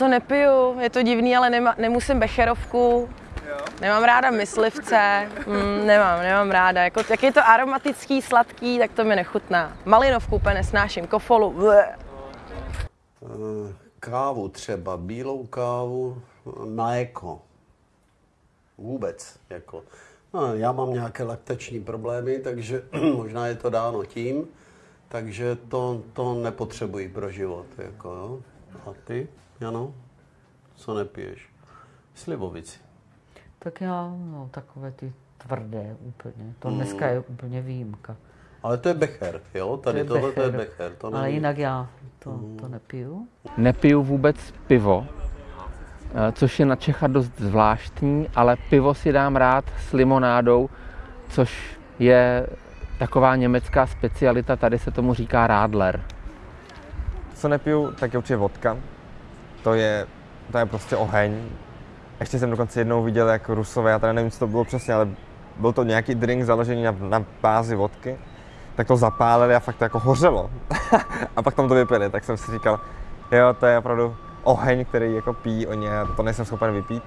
To nepiju, je to divný, ale nema, nemusím becherovku. Nemám ráda myslivce, mm, nemám, nemám ráda. Jako, jak je to aromatický, sladký, tak to mi nechutná. Malinovku úplně nesnáším, kofolu. Bleh. Eh, Kávu třeba, bílou kávu, mléko. Vůbec. Jako. No, já mám nějaké laktační problémy, takže možná je to dáno tím, takže to, to nepotřebuji pro život. Jako, jo. A ty, Jano, co nepiješ? Slivovici. Tak já, no, takové ty tvrdé úplně. To dneska je úplně výjimka. Ale to je becher, jo? Tady To je tohle to je becher. becher. To Ale jinak já to, to nepiju. Nepiju vůbec pivo, eh, což je na Čecha dost zvláštní, ale pivo si dám rád s limonádou, což je taková německá specialita, tady se tomu říká Radler. Co nepiju, tak je určitě vodka. To je, to je prostě oheň. Ještě jsem dokonce jednou viděl, jak Rusové, já teda nevím, co to bylo přesně, ale byl to nějaký drink založený na, na bázi vodky. Tak to zapálili a fakt to jako hořelo. a pak tam to vypili, tak jsem si říkal, jo, to je opravdu oheň, který jako pijí oni a to nejsem schopen vypít.